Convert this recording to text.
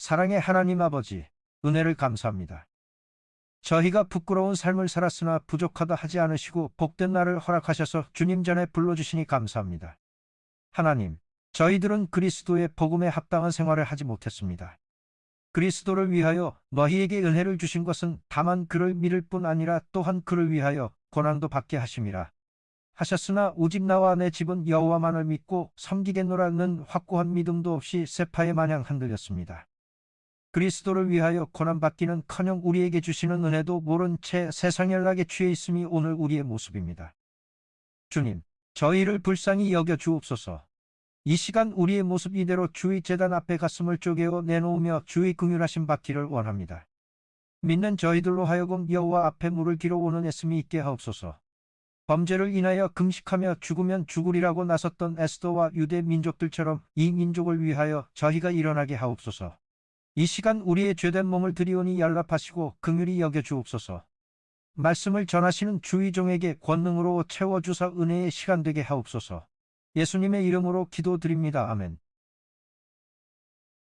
사랑의 하나님 아버지, 은혜를 감사합니다. 저희가 부끄러운 삶을 살았으나 부족하다 하지 않으시고 복된 날을 허락하셔서 주님 전에 불러주시니 감사합니다. 하나님, 저희들은 그리스도의 복음에 합당한 생활을 하지 못했습니다. 그리스도를 위하여 너희에게 은혜를 주신 것은 다만 그를 믿을 뿐 아니라 또한 그를 위하여 고난도 받게 하심이라. 하셨으나 오직 나와 내 집은 여호와만을 믿고 섬기겠노라는 확고한 믿음도 없이 세파에 마냥 흔들렸습니다. 그리스도를 위하여 고난받기는 커녕 우리에게 주시는 은혜도 모른 채 세상 연락에 취해 있음이 오늘 우리의 모습입니다. 주님, 저희를 불쌍히 여겨 주옵소서. 이 시간 우리의 모습 이대로 주의 재단 앞에 가슴을 쪼개어 내놓으며 주의 긍휼하심 받기를 원합니다. 믿는 저희들로 하여금 여호와 앞에 물을 길어오는 애씀이 있게 하옵소서. 범죄를 인하여 금식하며 죽으면 죽으리라고 나섰던 에스더와 유대 민족들처럼 이 민족을 위하여 저희가 일어나게 하옵소서. 이 시간 우리의 죄된 몸을 드리오니 연락하시고 긍휼히 여겨 주옵소서. 말씀을 전하시는 주의 종에게 권능으로 채워주사 은혜의 시간 되게 하옵소서. 예수님의 이름으로 기도드립니다. 아멘.